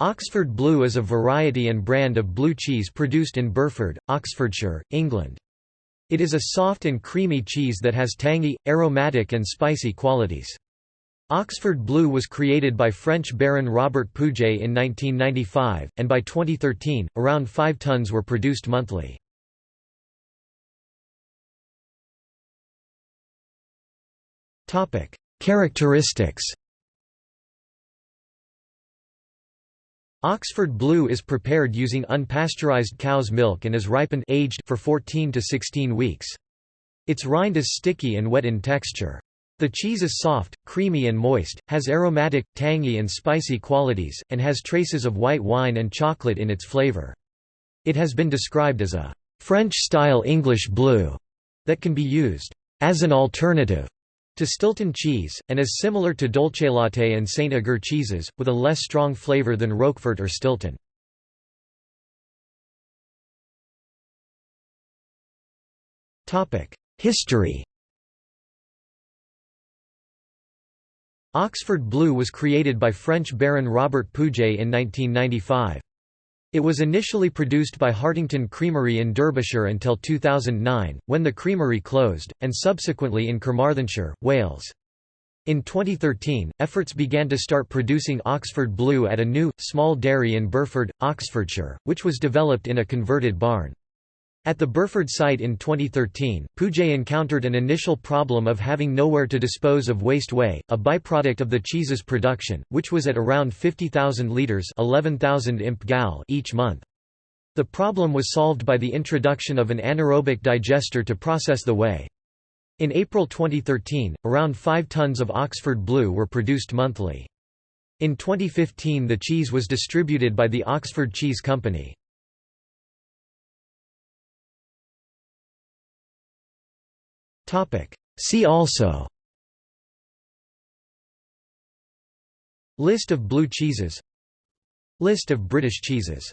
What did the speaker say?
Oxford Blue is a variety and brand of blue cheese produced in Burford, Oxfordshire, England. It is a soft and creamy cheese that has tangy, aromatic and spicy qualities. Oxford Blue was created by French Baron Robert Pouget in 1995, and by 2013, around 5 tons were produced monthly. Characteristics Oxford Blue is prepared using unpasteurized cow's milk and is ripened aged for 14 to 16 weeks. Its rind is sticky and wet in texture. The cheese is soft, creamy and moist, has aromatic, tangy and spicy qualities, and has traces of white wine and chocolate in its flavor. It has been described as a French-style English blue that can be used as an alternative to Stilton cheese, and is similar to Dolcelatte and Saint Agur cheeses, with a less strong flavor than Roquefort or Stilton. History Oxford Blue was created by French Baron Robert Pouget in 1995. It was initially produced by Hartington Creamery in Derbyshire until 2009, when the creamery closed, and subsequently in Carmarthenshire, Wales. In 2013, efforts began to start producing Oxford Blue at a new, small dairy in Burford, Oxfordshire, which was developed in a converted barn. At the Burford site in 2013, Pouget encountered an initial problem of having nowhere to dispose of waste whey, a byproduct of the cheese's production, which was at around 50,000 litres 11,000 imp gal each month. The problem was solved by the introduction of an anaerobic digester to process the whey. In April 2013, around 5 tons of Oxford Blue were produced monthly. In 2015 the cheese was distributed by the Oxford Cheese Company. See also. List of blue cheeses. List of British cheeses